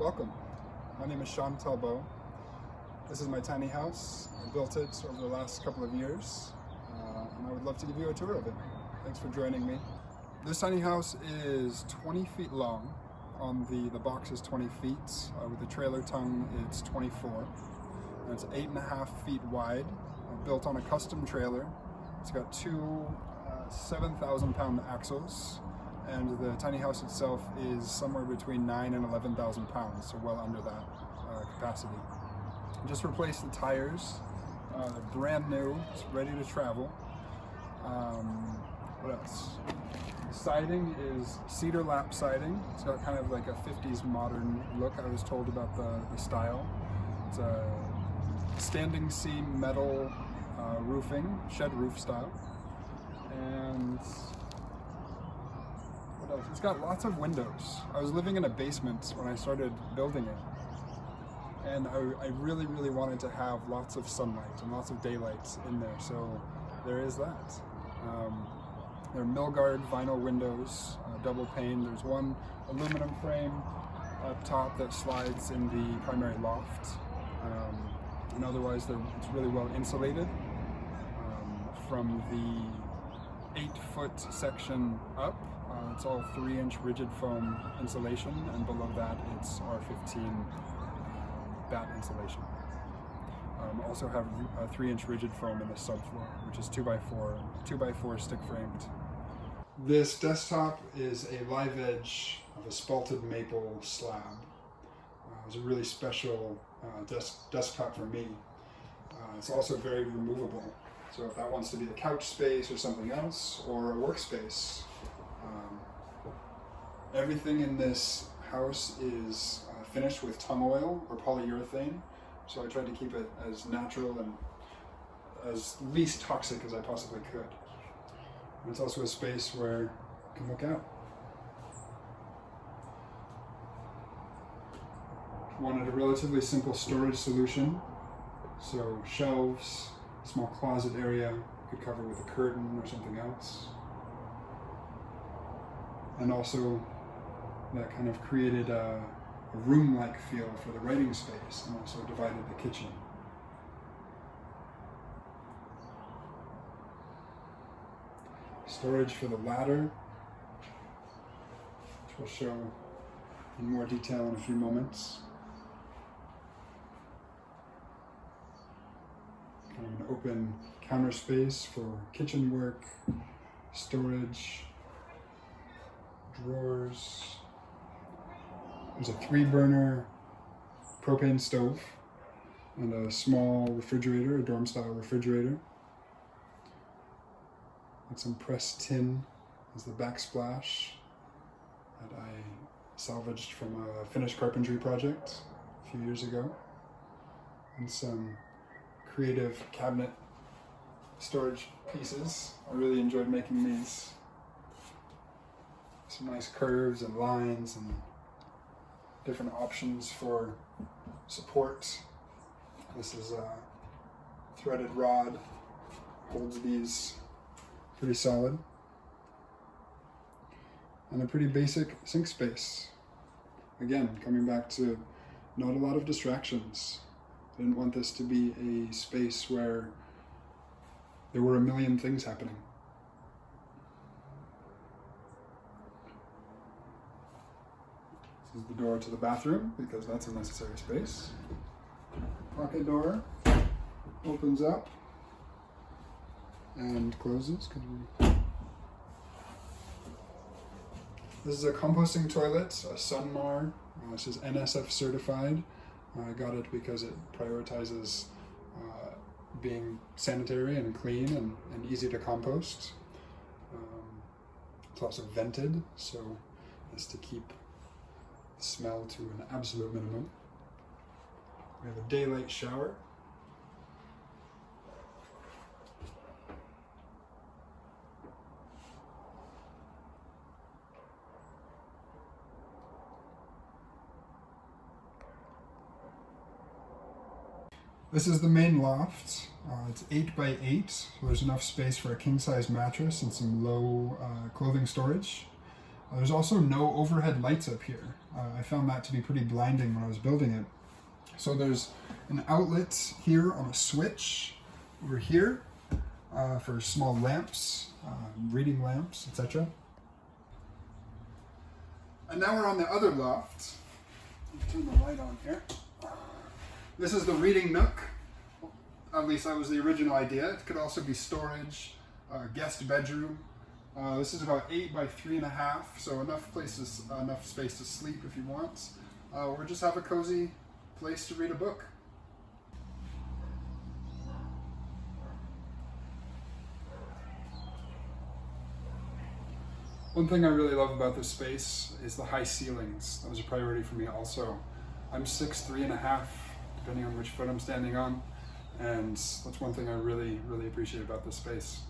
Welcome. My name is Sean Talbot. This is my tiny house. I built it over the last couple of years uh, and I would love to give you a tour of it. Thanks for joining me. This tiny house is 20 feet long. On the, the box is 20 feet. Uh, with the trailer tongue, it's 24. And it's eight and a half feet wide, uh, built on a custom trailer. It's got two uh, 7,000 pound axles and the tiny house itself is somewhere between 9 and 11,000 pounds, so well under that uh, capacity. Just replaced the tires, uh, brand new, it's ready to travel. Um, what else? The siding is cedar lap siding. It's got kind of like a 50s modern look. I was told about the, the style. It's a standing seam metal uh, roofing, shed roof style. And what else? It's got lots of windows. I was living in a basement when I started building it. And I, I really, really wanted to have lots of sunlight and lots of daylight in there. So there is that. Um, there are Milgard vinyl windows, uh, double pane. There's one aluminum frame up top that slides in the primary loft. Um, and otherwise, it's really well insulated um, from the eight foot section up it's all 3 inch rigid foam insulation and below that it's R15 batt insulation. Um, also have a 3 inch rigid foam in the subfloor which is 2x4, 2x4 stick framed. This desktop is a live edge of a spalted maple slab. Uh, it was a really special uh, desk desktop for me. Uh, it's also very removable. So if that wants to be the couch space or something else, or a workspace, everything in this house is uh, finished with tung oil or polyurethane, so I tried to keep it as natural and as least toxic as I possibly could. And it's also a space where you can look out. Wanted a relatively simple storage solution, so shelves, small closet area, could cover with a curtain or something else and also that kind of created a, a room-like feel for the writing space and also divided the kitchen. Storage for the ladder, which we'll show in more detail in a few moments. Kind of an open counter space for kitchen work, storage, drawers. There's a three burner propane stove and a small refrigerator, a dorm style refrigerator. And some pressed tin as the backsplash that I salvaged from a finished carpentry project a few years ago. And some creative cabinet storage pieces. I really enjoyed making these some nice curves and lines and different options for support. This is a threaded rod, holds these pretty solid. And a pretty basic sink space. Again, coming back to not a lot of distractions. I didn't want this to be a space where there were a million things happening. This is the door to the bathroom because that's a necessary space. Pocket door opens up and closes. This is a composting toilet, a Sunmar. Uh, this is NSF certified. I got it because it prioritizes uh, being sanitary and clean and, and easy to compost. Um, it's also vented, so as to keep smell to an absolute minimum. We have a daylight shower. This is the main loft. Uh, it's 8 by 8, so there's enough space for a king-size mattress and some low uh, clothing storage. There's also no overhead lights up here. Uh, I found that to be pretty blinding when I was building it. So there's an outlet here on a switch over here uh, for small lamps, um, reading lamps, etc. And now we're on the other loft. Turn the light on here. This is the reading nook. At least that was the original idea. It could also be storage, uh, guest bedroom. Uh, this is about eight by three and a half, so enough places, enough space to sleep if you want, uh, or just have a cozy place to read a book. One thing I really love about this space is the high ceilings. That was a priority for me also. I'm six, three and a half, depending on which foot I'm standing on. And that's one thing I really, really appreciate about this space.